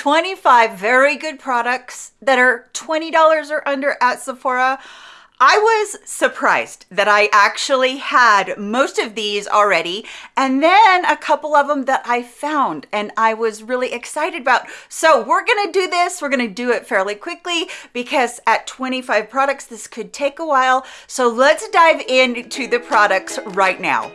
25 very good products that are $20 or under at Sephora. I was surprised that I actually had most of these already and then a couple of them that I found and I was really excited about. So we're gonna do this, we're gonna do it fairly quickly because at 25 products this could take a while. So let's dive into the products right now.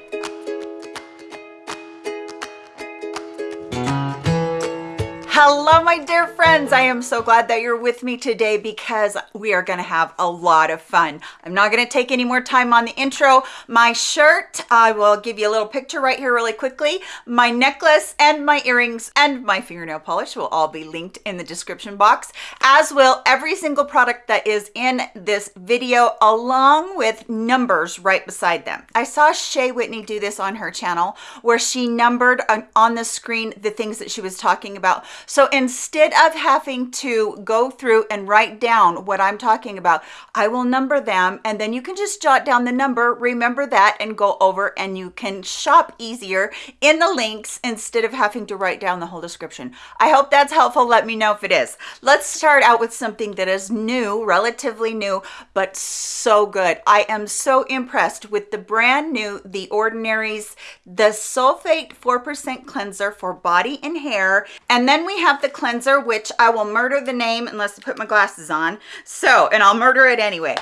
Hello, my dear friends. I am so glad that you're with me today because we are going to have a lot of fun. I'm not going to take any more time on the intro. My shirt, I will give you a little picture right here really quickly. My necklace and my earrings and my fingernail polish will all be linked in the description box, as will every single product that is in this video along with numbers right beside them. I saw Shay Whitney do this on her channel where she numbered on the screen the things that she was talking about so instead of having to go through and write down what I'm talking about, I will number them and then you can just jot down the number, remember that and go over and you can shop easier in the links instead of having to write down the whole description. I hope that's helpful. Let me know if it is. Let's start out with something that is new, relatively new, but so good. I am so impressed with the brand new The Ordinary's, the Sulfate 4% cleanser for body and hair. And then we have the cleanser, which I will murder the name unless I put my glasses on. So, and I'll murder it anyway.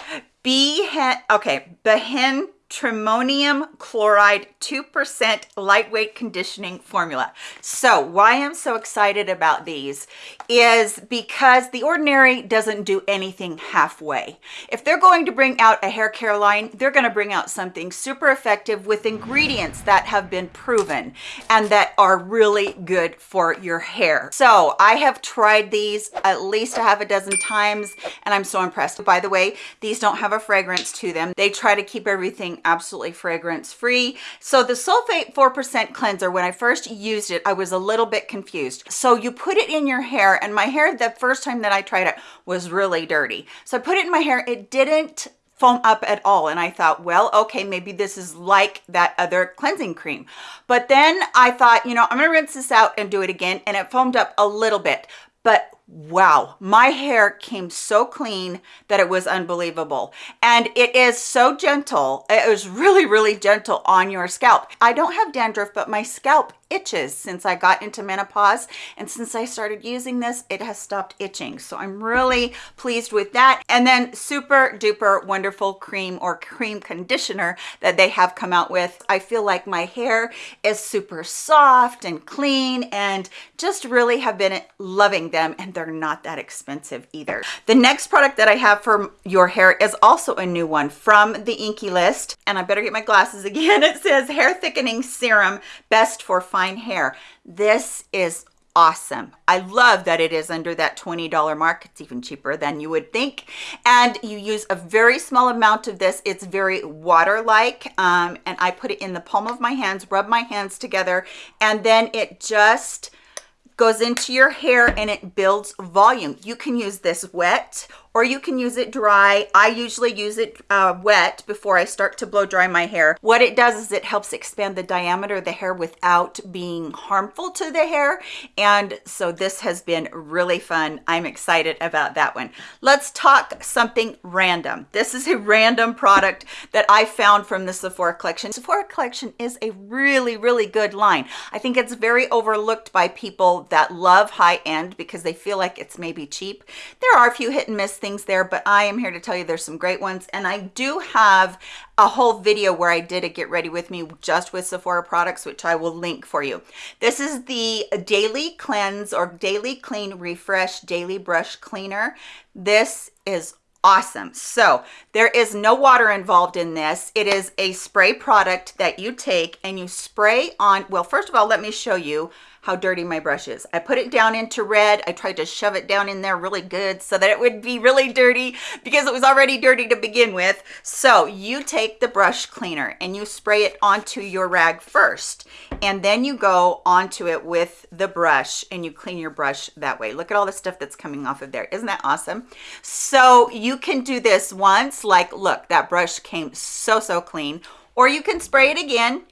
Behen, okay, Behen Trimonium chloride 2% lightweight conditioning formula. So why I'm so excited about these is because The Ordinary doesn't do anything halfway. If they're going to bring out a hair care line, they're going to bring out something super effective with ingredients that have been proven and that are really good for your hair. So I have tried these at least a half a dozen times and I'm so impressed. By the way, these don't have a fragrance to them. They try to keep everything absolutely fragrance free. So the sulfate 4% cleanser, when I first used it, I was a little bit confused. So you put it in your hair and my hair the first time that I tried it was really dirty. So I put it in my hair. It didn't foam up at all and I thought well okay maybe this is like that other cleansing cream but then I thought you know I'm gonna rinse this out and do it again and it foamed up a little bit but wow my hair came so clean that it was unbelievable and it is so gentle it was really really gentle on your scalp i don't have dandruff but my scalp itches since I got into menopause. And since I started using this, it has stopped itching. So I'm really pleased with that. And then super duper wonderful cream or cream conditioner that they have come out with. I feel like my hair is super soft and clean and just really have been loving them. And they're not that expensive either. The next product that I have for your hair is also a new one from the INKEY list. And I better get my glasses again. It says hair thickening serum, best for fine fine hair. This is awesome. I love that it is under that $20 mark. It's even cheaper than you would think. And you use a very small amount of this. It's very water-like. Um, and I put it in the palm of my hands, rub my hands together, and then it just goes into your hair and it builds volume. You can use this wet or you can use it dry. I usually use it uh, wet before I start to blow dry my hair. What it does is it helps expand the diameter of the hair without being harmful to the hair. And so this has been really fun. I'm excited about that one. Let's talk something random. This is a random product that I found from the Sephora collection. Sephora collection is a really, really good line. I think it's very overlooked by people that love high end because they feel like it's maybe cheap. There are a few hit and miss things there, but I am here to tell you there's some great ones. And I do have a whole video where I did a get ready with me just with Sephora products, which I will link for you. This is the Daily Cleanse or Daily Clean Refresh Daily Brush Cleaner. This is awesome so there is no water involved in this it is a spray product that you take and you spray on well first of all let me show you how dirty my brush is. I put it down into red. I tried to shove it down in there really good so that it would be really dirty because it was already dirty to begin with. So you take the brush cleaner and you spray it onto your rag first. And then you go onto it with the brush and you clean your brush that way. Look at all the stuff that's coming off of there. Isn't that awesome? So you can do this once, like, look, that brush came so, so clean. Or you can spray it again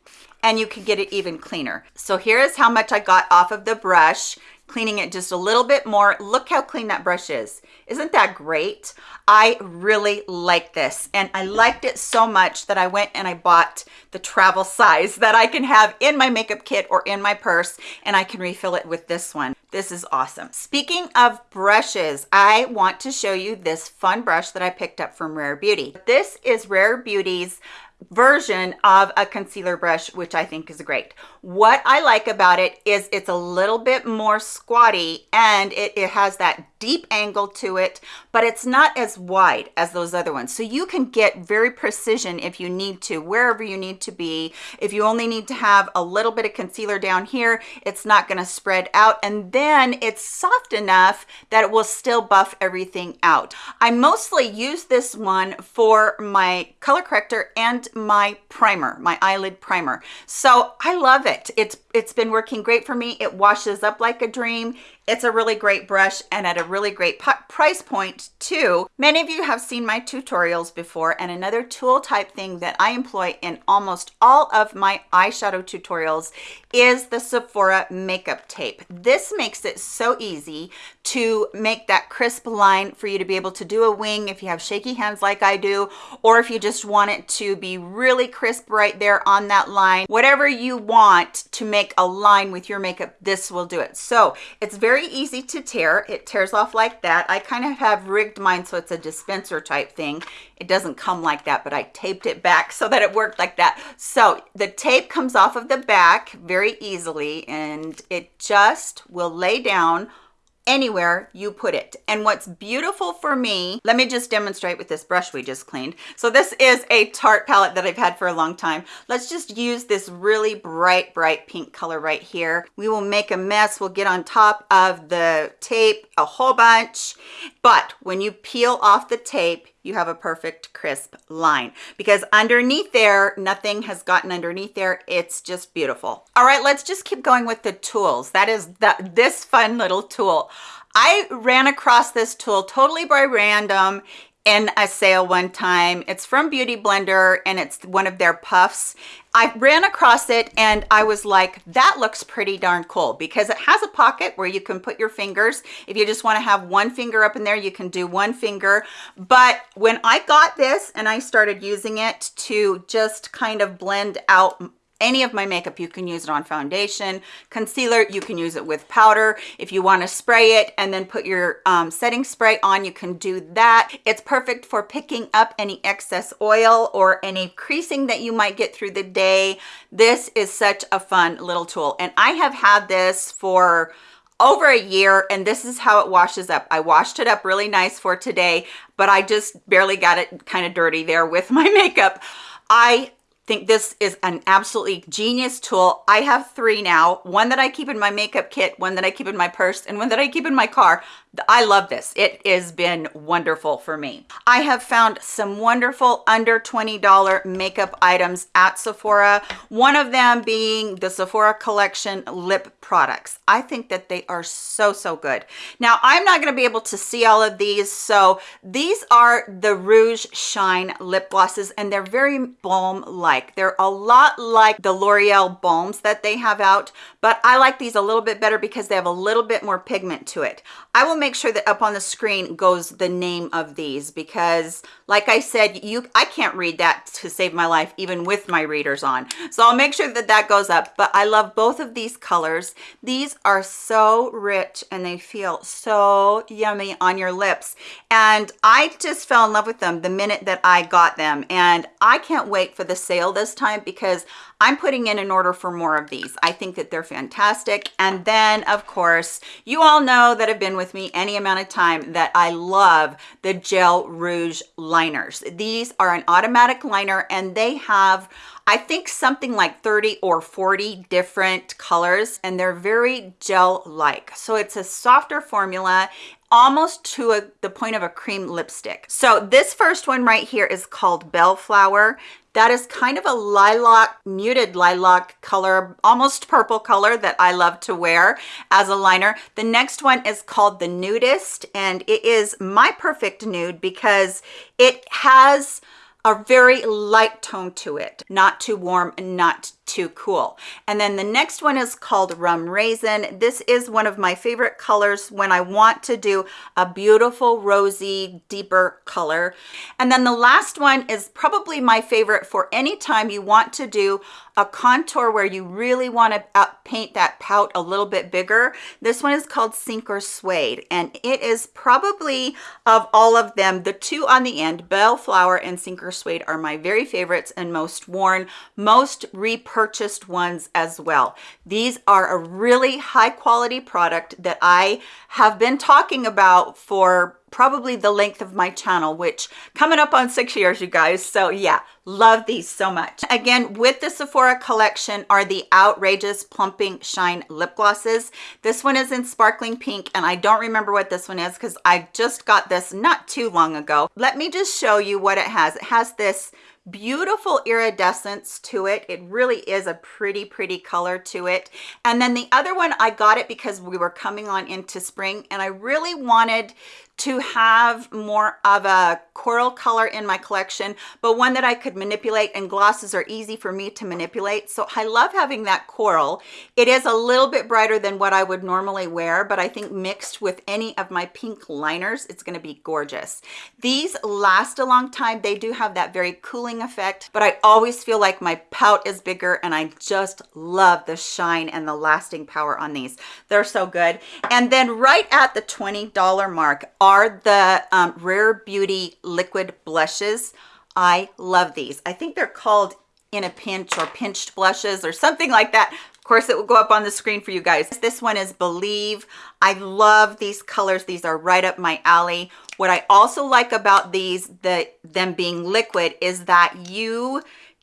and you can get it even cleaner. So here is how much I got off of the brush cleaning it just a little bit more. Look how clean that brush is. Isn't that great? I really like this and I liked it so much that I went and I bought the travel size that I can have in my makeup kit or in my purse and I can refill it with this one. This is awesome. Speaking of brushes, I want to show you this fun brush that I picked up from Rare Beauty. This is Rare Beauty's version of a concealer brush, which I think is great. What I like about it is it's a little bit more squatty and it, it has that deep angle to it, but it's not as wide as those other ones. So you can get very precision if you need to, wherever you need to be. If you only need to have a little bit of concealer down here, it's not gonna spread out. And then it's soft enough that it will still buff everything out. I mostly use this one for my color corrector and my primer, my eyelid primer. So I love it. It's it's been working great for me. It washes up like a dream. It's a really great brush and at a really great price point too. Many of you have seen my tutorials before and another tool type thing that I employ in almost all of my eyeshadow tutorials is the Sephora makeup tape. This makes it so easy to make that crisp line for you to be able to do a wing if you have shaky hands like I do, or if you just want it to be really crisp right there on that line. Whatever you want to make a line with your makeup, this will do it. So it's very very easy to tear. It tears off like that. I kind of have rigged mine so it's a dispenser type thing. It doesn't come like that, but I taped it back so that it worked like that. So the tape comes off of the back very easily and it just will lay down anywhere you put it. And what's beautiful for me, let me just demonstrate with this brush we just cleaned. So this is a Tarte palette that I've had for a long time. Let's just use this really bright, bright pink color right here. We will make a mess. We'll get on top of the tape a whole bunch. But when you peel off the tape, you have a perfect crisp line. Because underneath there nothing has gotten underneath there. It's just beautiful. All right let's just keep going with the tools. That is that this fun little tool. I ran across this tool totally by random in a sale one time. It's from Beauty Blender and it's one of their puffs. I ran across it and I was like, that looks pretty darn cool because it has a pocket where you can put your fingers. If you just want to have one finger up in there, you can do one finger. But when I got this and I started using it to just kind of blend out any of my makeup you can use it on foundation concealer you can use it with powder. If you want to spray it and then put your um, setting spray on you can do that. It's perfect for picking up any excess oil or any creasing that you might get through the day. This is such a fun little tool. And i have had this for over a year and this is how it washes up. I washed it up really nice for today but i just barely got it kind of dirty there with my makeup. I think this is an absolutely genius tool. I have three now, one that I keep in my makeup kit, one that I keep in my purse, and one that I keep in my car. I love this. It has been wonderful for me. I have found some wonderful under $20 makeup items at Sephora. One of them being the Sephora Collection lip products. I think that they are so, so good. Now, I'm not going to be able to see all of these. So these are the Rouge Shine lip glosses and they're very balm-like. They're a lot like the L'Oreal balms that they have out, but I like these a little bit better because they have a little bit more pigment to it. I will make sure that up on the screen goes the name of these because like I said, you I can't read that to save my life even with my readers on. So I'll make sure that that goes up, but I love both of these colors. These are so rich and they feel so yummy on your lips. And I just fell in love with them the minute that I got them. And I can't wait for the sale this time because I'm putting in an order for more of these. I think that they're fantastic. And then of course, you all know that have been with me any amount of time that I love the Gel Rouge liners. These are an automatic liner and they have I think something like 30 or 40 different colors and they're very gel-like. So it's a softer formula almost to a, the point of a cream lipstick. So this first one right here is called Bellflower. That is kind of a lilac, muted lilac color, almost purple color that I love to wear as a liner. The next one is called the Nudist, and it is my perfect nude because it has a very light tone to it, not too warm and not too cool. And then the next one is called Rum Raisin. This is one of my favorite colors when I want to do a beautiful rosy, deeper color. And then the last one is probably my favorite for any time you want to do a contour where you really want to uh, paint that pout a little bit bigger. This one is called Sink or Suede, and it is probably of all of them, the two on the end, Bellflower and Sink or Suede are my very favorites and most worn, most repurchased ones as well. These are a really high quality product that I have been talking about for probably the length of my channel, which coming up on six years, you guys. So yeah, love these so much. Again, with the Sephora collection are the Outrageous Plumping Shine Lip Glosses. This one is in sparkling pink, and I don't remember what this one is because I just got this not too long ago. Let me just show you what it has. It has this beautiful iridescence to it it really is a pretty pretty color to it and then the other one i got it because we were coming on into spring and i really wanted to have more of a coral color in my collection, but one that I could manipulate and glosses are easy for me to manipulate. So I love having that coral. It is a little bit brighter than what I would normally wear, but I think mixed with any of my pink liners, it's gonna be gorgeous. These last a long time. They do have that very cooling effect, but I always feel like my pout is bigger and I just love the shine and the lasting power on these. They're so good. And then right at the $20 mark, are the um, Rare Beauty Liquid Blushes. I love these. I think they're called in a pinch or pinched blushes or something like that. Of course, it will go up on the screen for you guys. This one is Believe. I love these colors. These are right up my alley. What I also like about these, the, them being liquid, is that you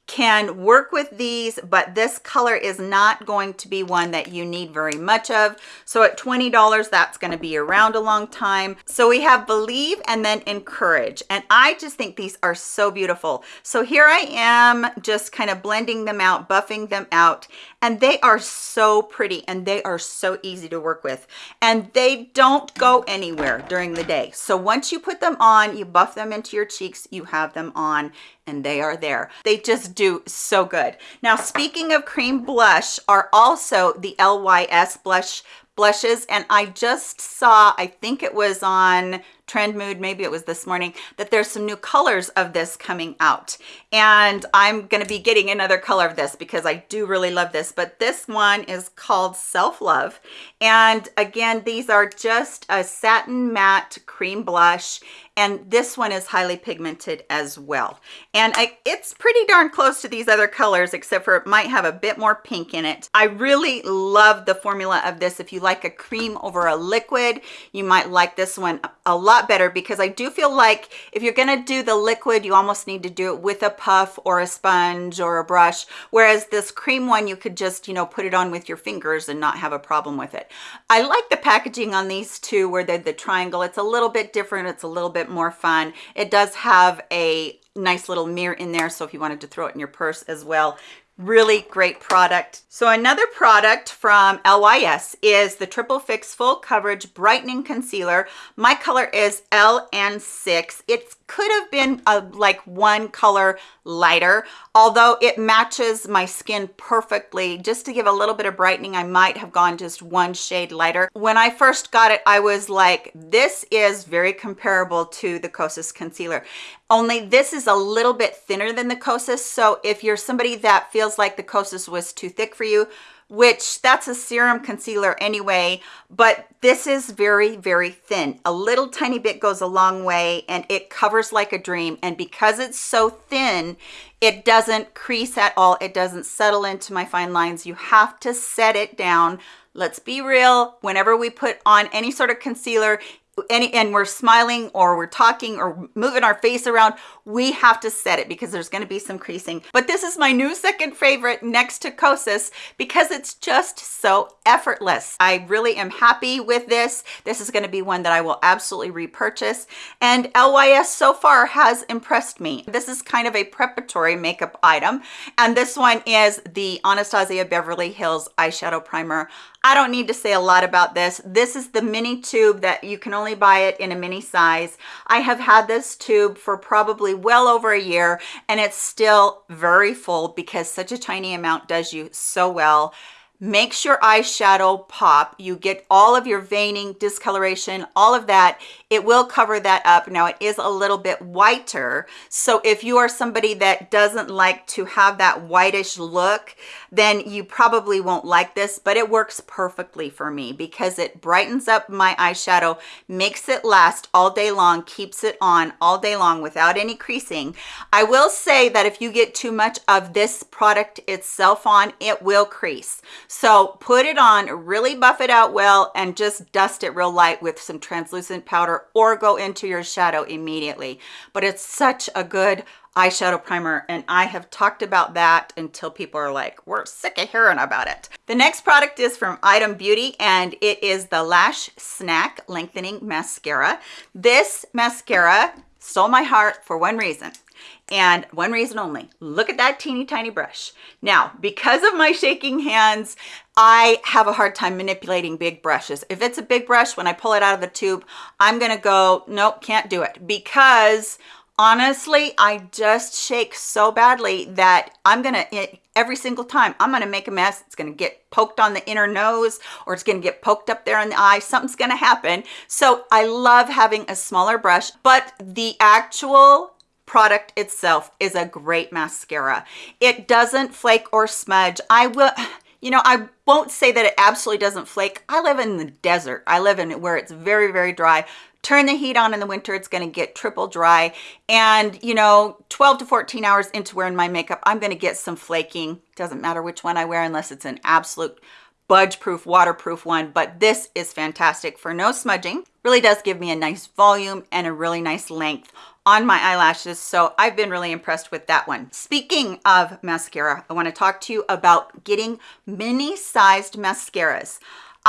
can work with these, but this color is not going to be one that you need very much of. So at $20, that's gonna be around a long time. So we have Believe and then Encourage. And I just think these are so beautiful. So here I am just kind of blending them out, buffing them out and they are so pretty and they are so easy to work with and they don't go anywhere during the day so once you put them on you buff them into your cheeks you have them on and they are there. They just do so good. Now speaking of cream blush are also the lys blush blushes and i just saw i think it was on trend mood maybe it was this morning that there's some new colors of this coming out. And i'm going to be getting another color of this because i do really love this but this one is called self love and again these are just a satin matte cream blush and this one is highly pigmented as well. And I, it's pretty darn close to these other colors except for it might have a bit more pink in it. I really love the formula of this. If you like a cream over a liquid you might like this one a lot lot better because I do feel like if you're going to do the liquid, you almost need to do it with a puff or a sponge or a brush. Whereas this cream one, you could just, you know, put it on with your fingers and not have a problem with it. I like the packaging on these two where they're the triangle. It's a little bit different. It's a little bit more fun. It does have a nice little mirror in there. So if you wanted to throw it in your purse as well, really great product. So another product from lys is the triple fix full coverage brightening concealer. My color is ln6 it could have been a like one color lighter although it matches my skin perfectly. Just to give a little bit of brightening i might have gone just one shade lighter. When i first got it i was like this is very comparable to the kosas concealer only this is a little bit thinner than the kosas so if you're somebody that feels like the kosas was too thick for you which that's a serum concealer anyway, but this is very, very thin. A little tiny bit goes a long way and it covers like a dream. And because it's so thin, it doesn't crease at all. It doesn't settle into my fine lines. You have to set it down. Let's be real. Whenever we put on any sort of concealer, any and we're smiling or we're talking or moving our face around we have to set it because there's going to be some creasing. But this is my new second favorite next to kosas because it's just so effortless. I really am happy with this. This is going to be one that i will absolutely repurchase. And lys so far has impressed me. This is kind of a preparatory makeup item. And this one is the anastasia beverly hills eyeshadow primer I don't need to say a lot about this. This is the mini tube that you can only buy it in a mini size. I have had this tube for probably well over a year and it's still very full because such a tiny amount does you so well makes your eyeshadow pop. You get all of your veining, discoloration, all of that. It will cover that up. Now it is a little bit whiter. So if you are somebody that doesn't like to have that whitish look, then you probably won't like this, but it works perfectly for me because it brightens up my eyeshadow, makes it last all day long, keeps it on all day long without any creasing. I will say that if you get too much of this product itself on, it will crease. So put it on, really buff it out well, and just dust it real light with some translucent powder or go into your shadow immediately. But it's such a good eyeshadow primer and I have talked about that until people are like, we're sick of hearing about it. The next product is from Item Beauty and it is the Lash Snack Lengthening Mascara. This mascara stole my heart for one reason and one reason only look at that teeny tiny brush now because of my shaking hands i have a hard time manipulating big brushes if it's a big brush when i pull it out of the tube i'm gonna go nope can't do it because honestly i just shake so badly that i'm gonna eh, every single time i'm gonna make a mess it's gonna get poked on the inner nose or it's gonna get poked up there in the eye something's gonna happen so i love having a smaller brush but the actual product itself is a great mascara. It doesn't flake or smudge. I will, you know, I won't say that it absolutely doesn't flake. I live in the desert. I live in where it's very, very dry. Turn the heat on in the winter, it's gonna get triple dry. And you know, 12 to 14 hours into wearing my makeup, I'm gonna get some flaking. Doesn't matter which one I wear unless it's an absolute budge proof waterproof one but this is fantastic for no smudging. Really does give me a nice volume and a really nice length on my eyelashes so i've been really impressed with that one. Speaking of mascara i want to talk to you about getting mini sized mascaras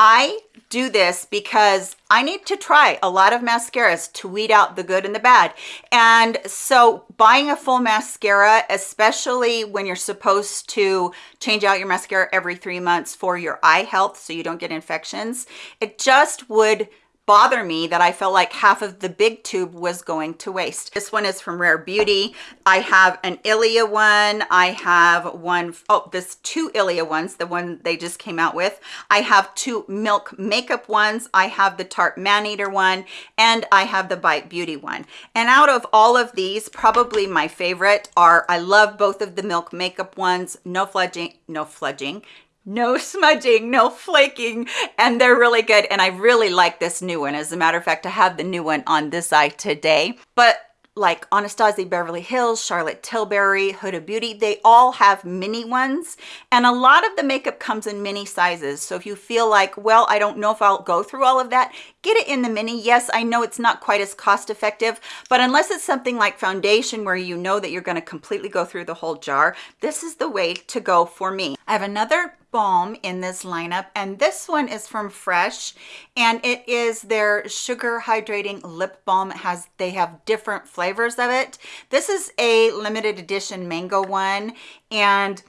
I do this because I need to try a lot of mascaras to weed out the good and the bad. And so buying a full mascara, especially when you're supposed to change out your mascara every three months for your eye health so you don't get infections, it just would bother me that I felt like half of the big tube was going to waste. This one is from Rare Beauty. I have an Ilia one. I have one, oh, this two Ilia ones, the one they just came out with. I have two Milk Makeup ones. I have the Tarte Maneater one, and I have the Bite Beauty one. And out of all of these, probably my favorite are, I love both of the Milk Makeup ones, no fludging, no fludging, no smudging, no flaking, and they're really good. And I really like this new one. As a matter of fact, I have the new one on this eye today. But like Anastasia Beverly Hills, Charlotte Tilbury, Huda Beauty, they all have mini ones. And a lot of the makeup comes in mini sizes. So if you feel like, well, I don't know if I'll go through all of that, get it in the mini. Yes, I know it's not quite as cost effective, but unless it's something like foundation where you know that you're gonna completely go through the whole jar, this is the way to go for me. I have another balm in this lineup and this one is from fresh and it is their sugar hydrating lip balm. It has they have different flavors of it. This is a limited edition mango one and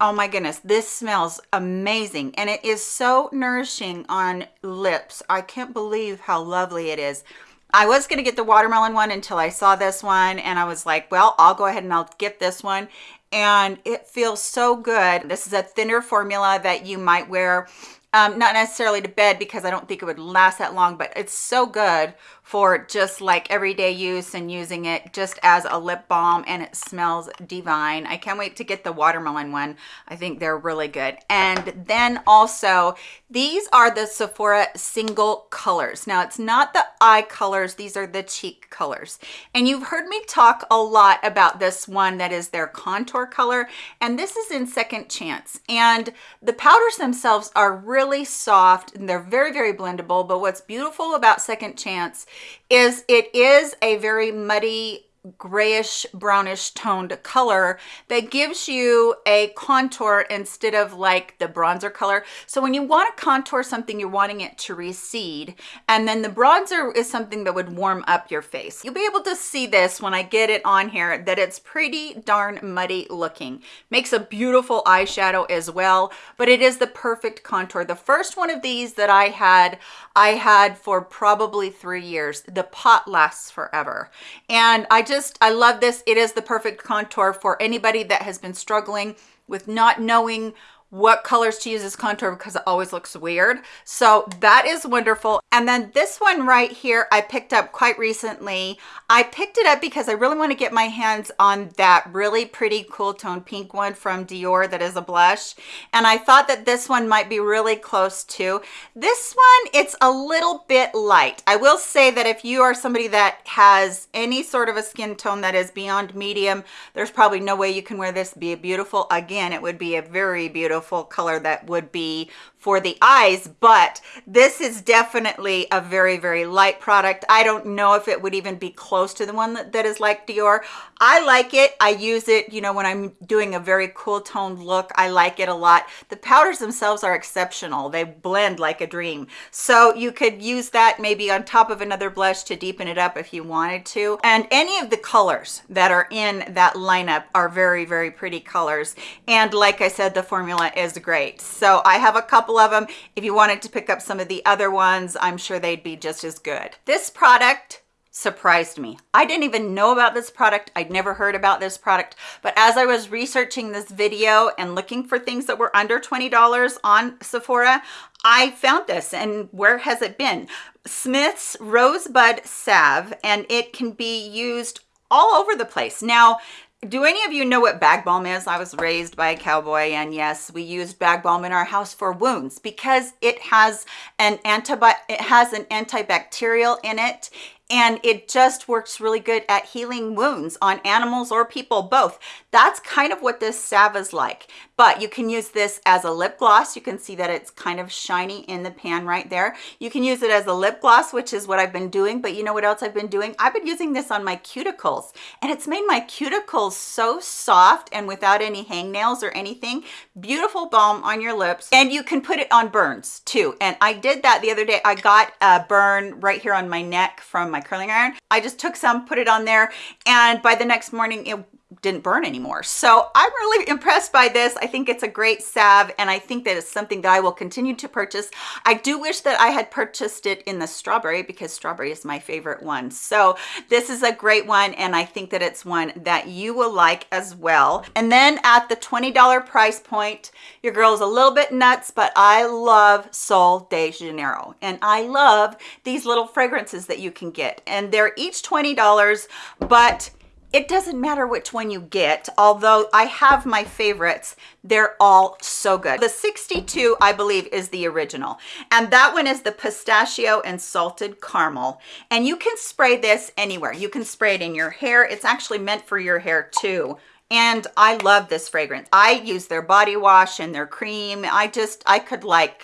oh my goodness this smells amazing and it is so nourishing on lips. I can't believe how lovely it is. I was going to get the watermelon one until I saw this one and I was like, well, I'll go ahead and I'll get this one and it feels so good. This is a thinner formula that you might wear um, not necessarily to bed because I don't think it would last that long, but it's so good for just like everyday use and using it just as a lip balm and it smells divine. I can't wait to get the watermelon one. I think they're really good. And then also these are the Sephora single colors. Now it's not the eye colors, these are the cheek colors. And you've heard me talk a lot about this one that is their contour color. And this is in Second Chance. And the powders themselves are really soft and they're very, very blendable. But what's beautiful about Second Chance is it is a very muddy grayish brownish toned color that gives you a contour instead of like the bronzer color. So when you want to contour something, you're wanting it to recede. And then the bronzer is something that would warm up your face. You'll be able to see this when I get it on here that it's pretty darn muddy looking. Makes a beautiful eyeshadow as well, but it is the perfect contour. The first one of these that I had, I had for probably three years. The pot lasts forever. And I just, I love this. It is the perfect contour for anybody that has been struggling with not knowing what colors to use as contour because it always looks weird. So that is wonderful. And then this one right here, I picked up quite recently. I picked it up because I really want to get my hands on that really pretty cool tone pink one from Dior that is a blush. And I thought that this one might be really close to. This one, it's a little bit light. I will say that if you are somebody that has any sort of a skin tone that is beyond medium, there's probably no way you can wear this be beautiful. Again, it would be a very beautiful beautiful color that would be for the eyes, but this is definitely a very, very light product. I don't know if it would even be close to the one that, that is like Dior. I like it. I use it, you know, when I'm doing a very cool toned look, I like it a lot. The powders themselves are exceptional. They blend like a dream. So you could use that maybe on top of another blush to deepen it up if you wanted to. And any of the colors that are in that lineup are very, very pretty colors. And like I said, the formula is great. So I have a couple couple of them. If you wanted to pick up some of the other ones, I'm sure they'd be just as good. This product surprised me. I didn't even know about this product. I'd never heard about this product, but as I was researching this video and looking for things that were under $20 on Sephora, I found this and where has it been? Smith's Rosebud Salve and it can be used all over the place. Now, do any of you know what bag balm is? I was raised by a cowboy and yes, we used bag balm in our house for wounds because it has an antibi it has an antibacterial in it and it just works really good at healing wounds on animals or people both. That's kind of what this salve is like but you can use this as a lip gloss. You can see that it's kind of shiny in the pan right there. You can use it as a lip gloss which is what i've been doing but you know what else i've been doing? I've been using this on my cuticles and it's made my cuticles so soft and without any hangnails or anything. Beautiful balm on your lips and you can put it on burns too. And i did that the other day. I got a burn right here on my neck from my my curling iron. I just took some, put it on there, and by the next morning, it didn't burn anymore. So I'm really impressed by this. I think it's a great salve and I think that it's something that I will continue to purchase. I do wish that I had purchased it in the strawberry because strawberry is my favorite one. So this is a great one and I think that it's one that you will like as well. And then at the $20 price point, your girl's a little bit nuts, but I love Sol de Janeiro and I love these little fragrances that you can get and they're each $20, but it doesn't matter which one you get although i have my favorites they're all so good. The 62 i believe is the original and that one is the pistachio and salted caramel and you can spray this anywhere. You can spray it in your hair. It's actually meant for your hair too and i love this fragrance. I use their body wash and their cream. I just i could like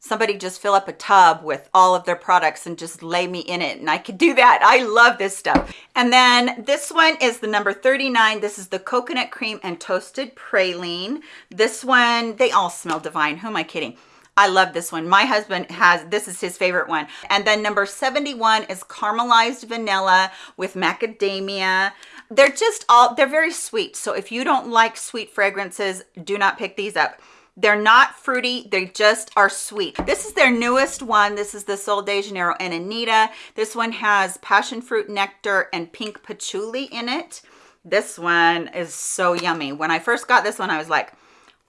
somebody just fill up a tub with all of their products and just lay me in it and I could do that. I love this stuff. And then this one is the number 39. This is the coconut cream and toasted praline. This one, they all smell divine. Who am I kidding? I love this one. My husband has, this is his favorite one. And then number 71 is caramelized vanilla with macadamia. They're just all, they're very sweet. So if you don't like sweet fragrances, do not pick these up. They're not fruity, they just are sweet. This is their newest one. This is the Sol de Janeiro and Anita. This one has passion fruit nectar and pink patchouli in it. This one is so yummy. When I first got this one, I was like,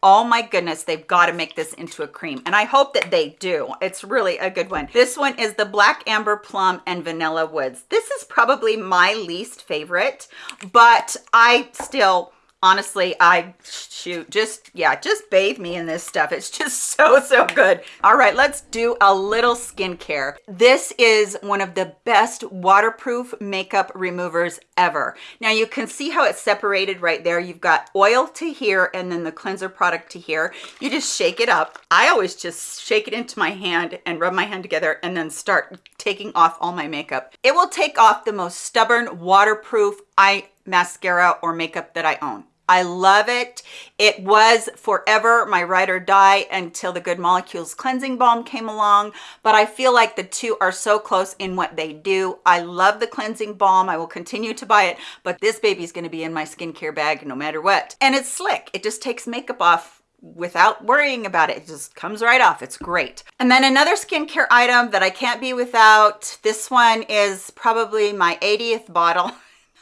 oh my goodness they've got to make this into a cream and i hope that they do it's really a good one this one is the black amber plum and vanilla woods this is probably my least favorite but i still honestly i shoot just yeah just bathe me in this stuff. It's just so so good. All right let's do a little skincare. This is one of the best waterproof makeup removers ever. Now you can see how it's separated right there. You've got oil to here and then the cleanser product to here. You just shake it up. I always just shake it into my hand and rub my hand together and then start taking off all my makeup. It will take off the most stubborn waterproof eye mascara or makeup that i own I love it. It was forever my ride or die until the Good Molecules Cleansing Balm came along, but I feel like the two are so close in what they do. I love the cleansing balm. I will continue to buy it, but this baby's gonna be in my skincare bag no matter what. And it's slick. It just takes makeup off without worrying about it. It just comes right off. It's great. And then another skincare item that I can't be without, this one is probably my 80th bottle.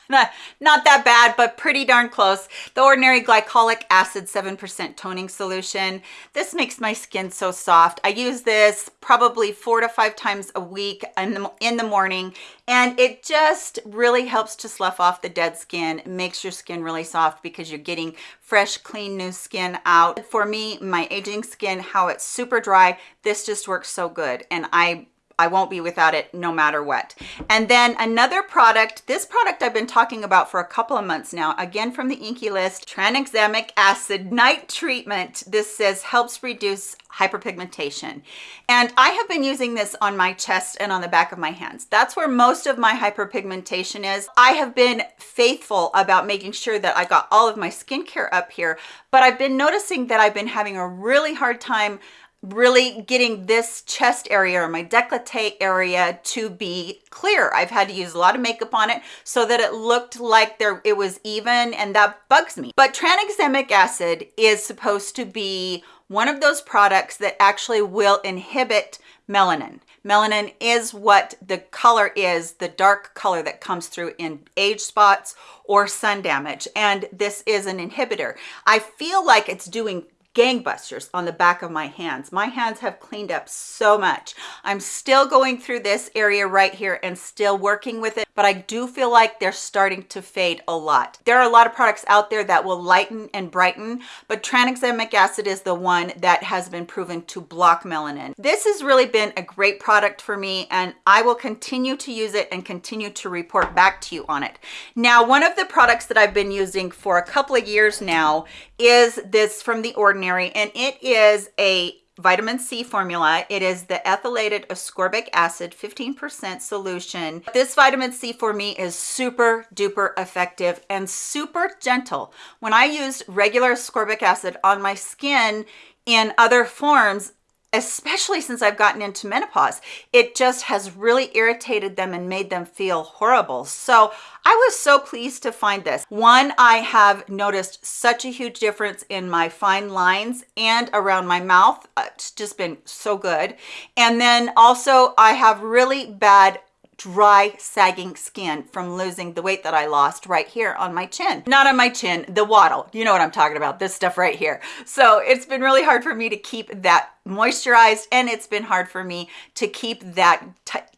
not that bad, but pretty darn close. The Ordinary Glycolic Acid 7% Toning Solution. This makes my skin so soft. I use this probably four to five times a week in the, in the morning, and it just really helps to slough off the dead skin. It makes your skin really soft because you're getting fresh, clean, new skin out. For me, my aging skin, how it's super dry, this just works so good. And I I won't be without it no matter what. And then another product, this product I've been talking about for a couple of months now, again from the INKEY list, tranexamic acid night treatment. This says helps reduce hyperpigmentation. And I have been using this on my chest and on the back of my hands. That's where most of my hyperpigmentation is. I have been faithful about making sure that I got all of my skincare up here, but I've been noticing that I've been having a really hard time really getting this chest area or my decollete area to be clear. I've had to use a lot of makeup on it so that it looked like there it was even and that bugs me. But tranexamic acid is supposed to be one of those products that actually will inhibit melanin. Melanin is what the color is, the dark color that comes through in age spots or sun damage. And this is an inhibitor. I feel like it's doing gangbusters on the back of my hands. My hands have cleaned up so much. I'm still going through this area right here and still working with it, but I do feel like they're starting to fade a lot. There are a lot of products out there that will lighten and brighten, but tranexamic acid is the one that has been proven to block melanin. This has really been a great product for me and I will continue to use it and continue to report back to you on it. Now, one of the products that I've been using for a couple of years now is this from The Ordinary, and it is a vitamin C formula. It is the ethylated ascorbic acid 15% solution. This vitamin C for me is super duper effective and super gentle. When I used regular ascorbic acid on my skin in other forms, especially since I've gotten into menopause, it just has really irritated them and made them feel horrible. So I was so pleased to find this. One, I have noticed such a huge difference in my fine lines and around my mouth. Uh, it's just been so good. And then also I have really bad dry sagging skin from losing the weight that I lost right here on my chin not on my chin the waddle you know what I'm talking about this stuff right here so it's been really hard for me to keep that moisturized and it's been hard for me to keep that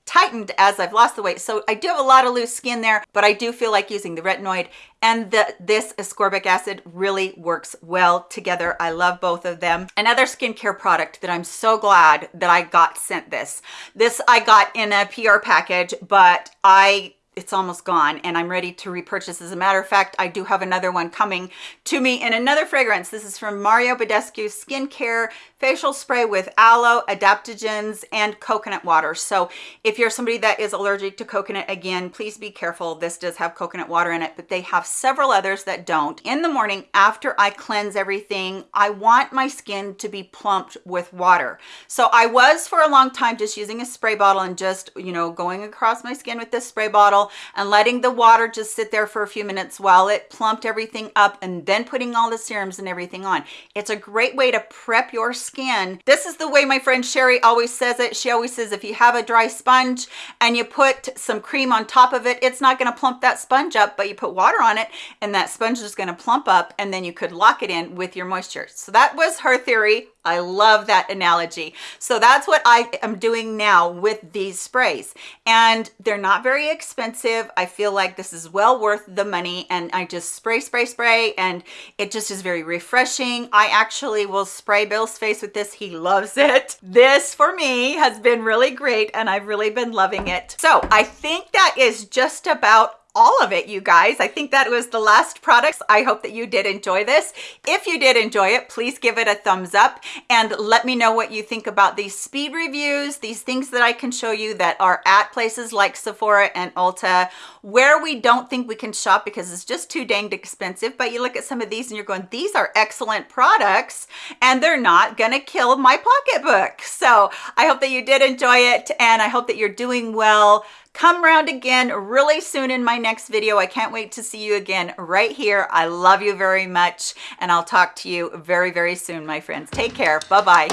tightened as I've lost the weight. So I do have a lot of loose skin there, but I do feel like using the retinoid and the, this ascorbic acid really works well together. I love both of them. Another skincare product that I'm so glad that I got sent this. This I got in a PR package, but I it's almost gone and I'm ready to repurchase. As a matter of fact, I do have another one coming to me in another fragrance. This is from Mario Badescu Skincare Facial Spray with aloe, adaptogens, and coconut water. So if you're somebody that is allergic to coconut, again, please be careful. This does have coconut water in it, but they have several others that don't. In the morning, after I cleanse everything, I want my skin to be plumped with water. So I was for a long time just using a spray bottle and just, you know, going across my skin with this spray bottle and letting the water just sit there for a few minutes while it plumped everything up and then putting all the serums and everything on. It's a great way to prep your skin. This is the way my friend Sherry always says it. She always says if you have a dry sponge and you put some cream on top of it, it's not gonna plump that sponge up, but you put water on it and that sponge is gonna plump up and then you could lock it in with your moisture. So that was her theory. I love that analogy. So that's what I am doing now with these sprays. And they're not very expensive. I feel like this is well worth the money. And I just spray, spray, spray. And it just is very refreshing. I actually will spray Bill's face with this. He loves it. This for me has been really great. And I've really been loving it. So I think that is just about all of it you guys. I think that was the last products i hope that you did enjoy this. If you did enjoy it please give it a thumbs up and let me know what you think about these speed reviews these things that i can show you that are at places like sephora and ulta where we don't think we can shop because it's just too danged expensive but you look at some of these and you're going these are excellent products and they're not gonna kill my pocketbook. So i hope that you did enjoy it and i hope that you're doing well come around again really soon in my next video. I can't wait to see you again right here. I love you very much and i'll talk to you very very soon my friends. Take care. Bye bye